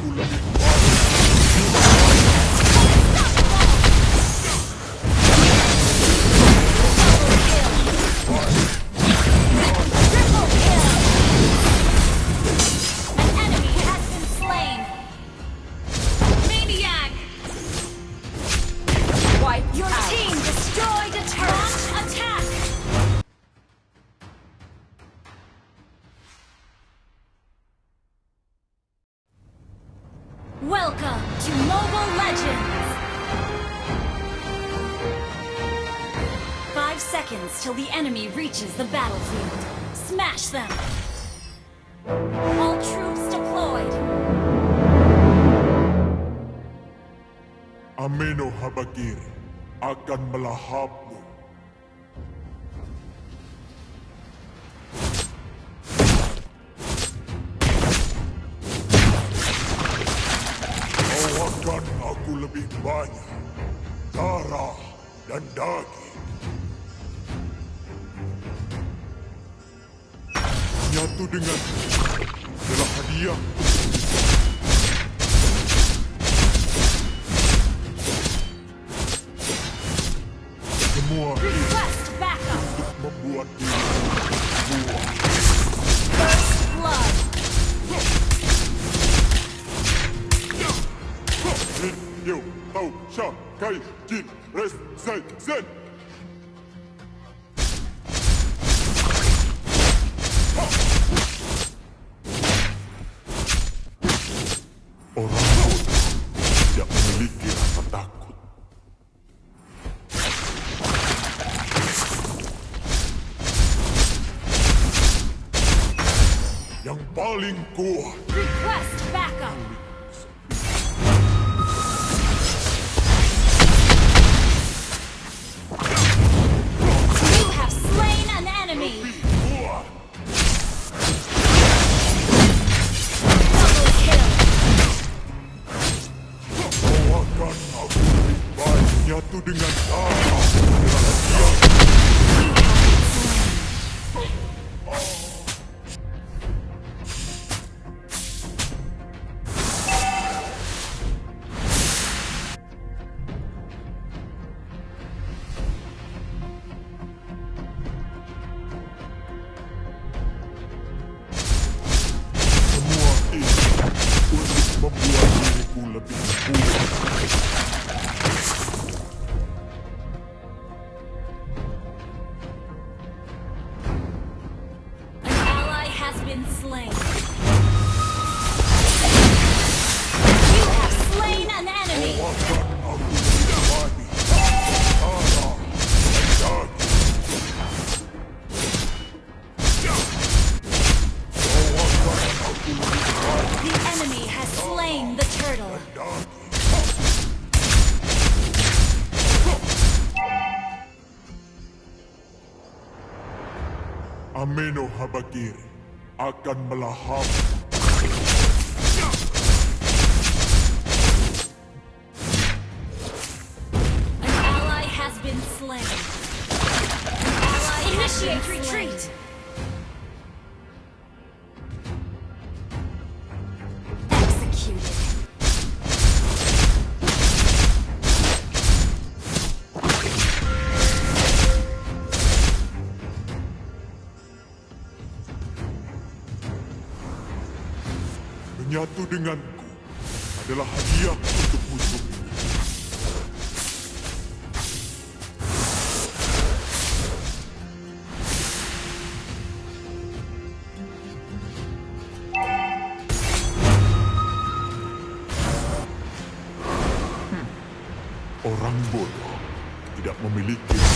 culo. Seconds till the enemy reaches the battlefield. Smash them! All troops deployed! Ameno Habakiri akan melahapmu. Dengan adalah hadiah semua ini Request backup! membuat diri buah. First blood! Jin Tau Sha Kai Jin Res Zai Zen been slain. You have slain an enemy! The enemy has slain the turtle. Ameno Habakiri akan melahap An ally has been slain. An ally Initiate retreat! Menyatu denganku adalah hadiah untuk musuh. Hmm. Orang bodoh tidak memiliki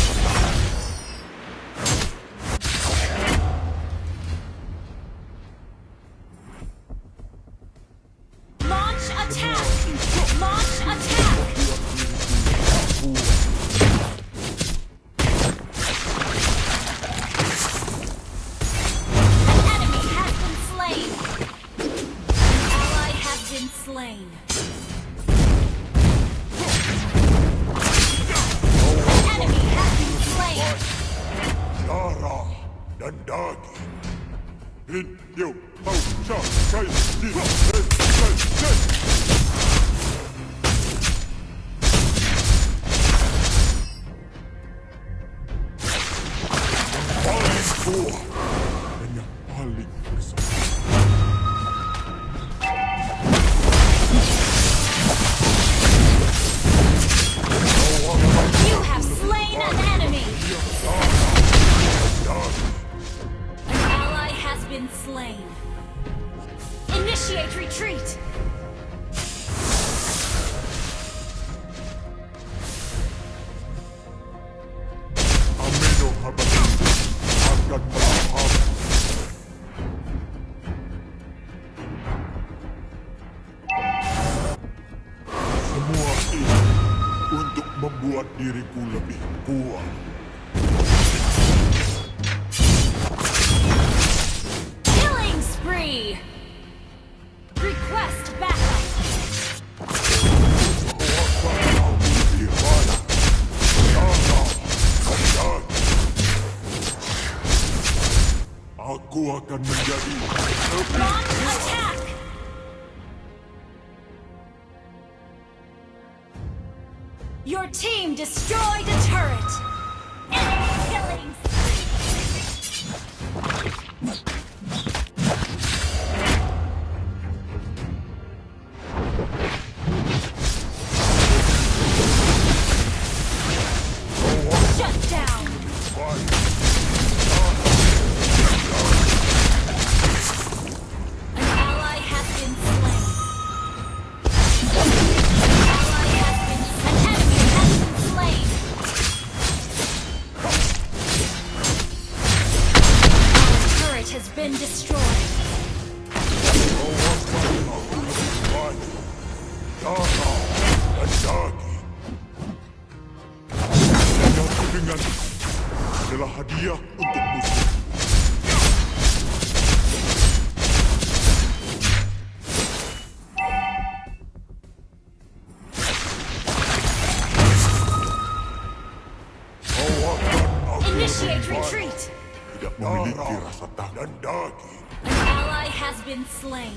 been slain.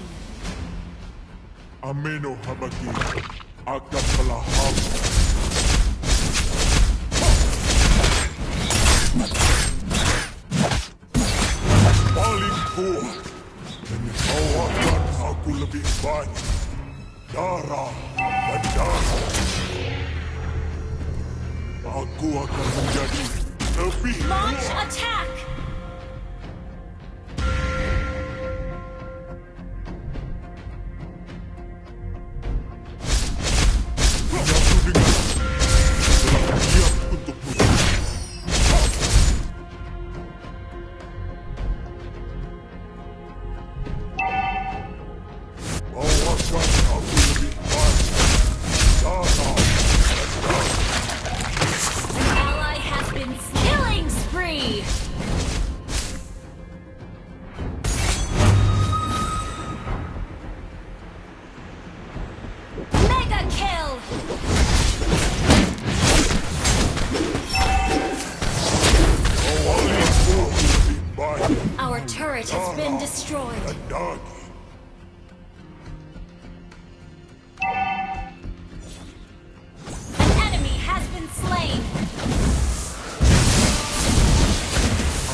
Ameno habagi akapala Paling kuat dan akan aku lebih banyak darah dan darah. Aku akan menjadi lebih kuat. Launch attack! turret has been destroyed. The dog. An enemy has been slain.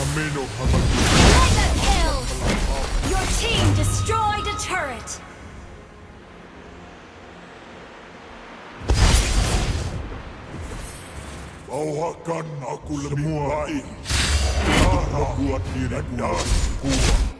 Amino Mega kill! Your team destroyed a turret. Bawakan aku lebih baik. Kuat diri dan kuat.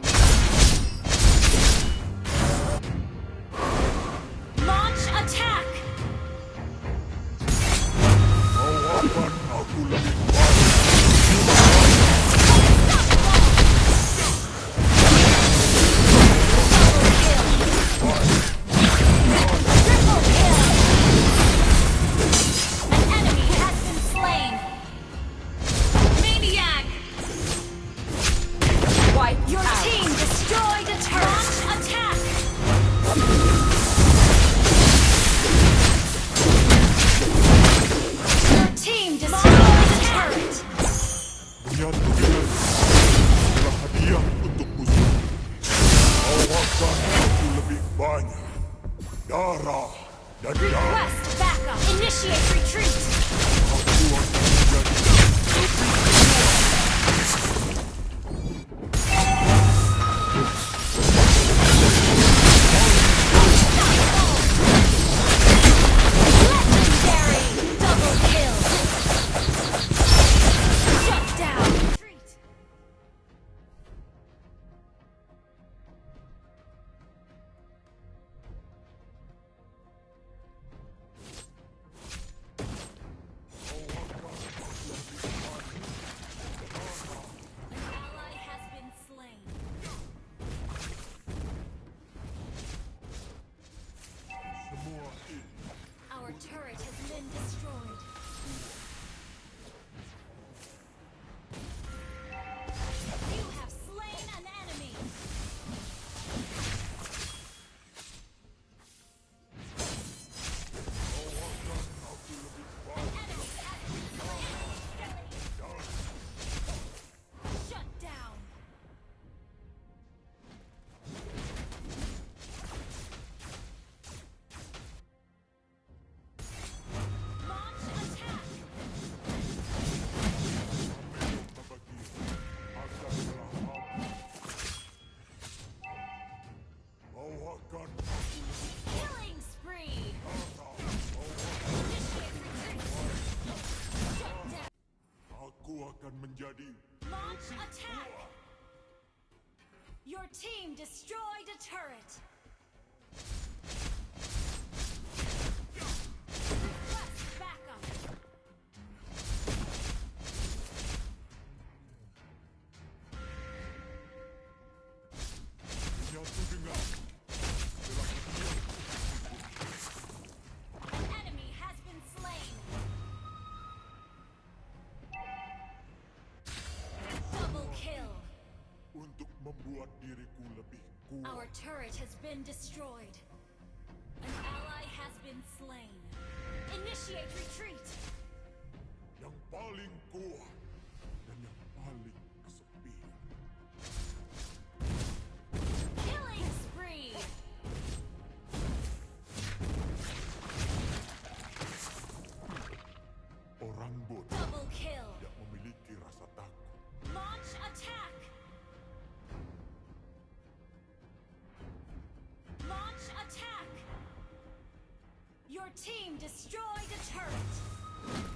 Killing spree! Aku akan menjadi Launch attack! Your team destroyed a turret! Our turret has been destroyed. An ally has been slain. Initiate retreat! team destroyed a turret!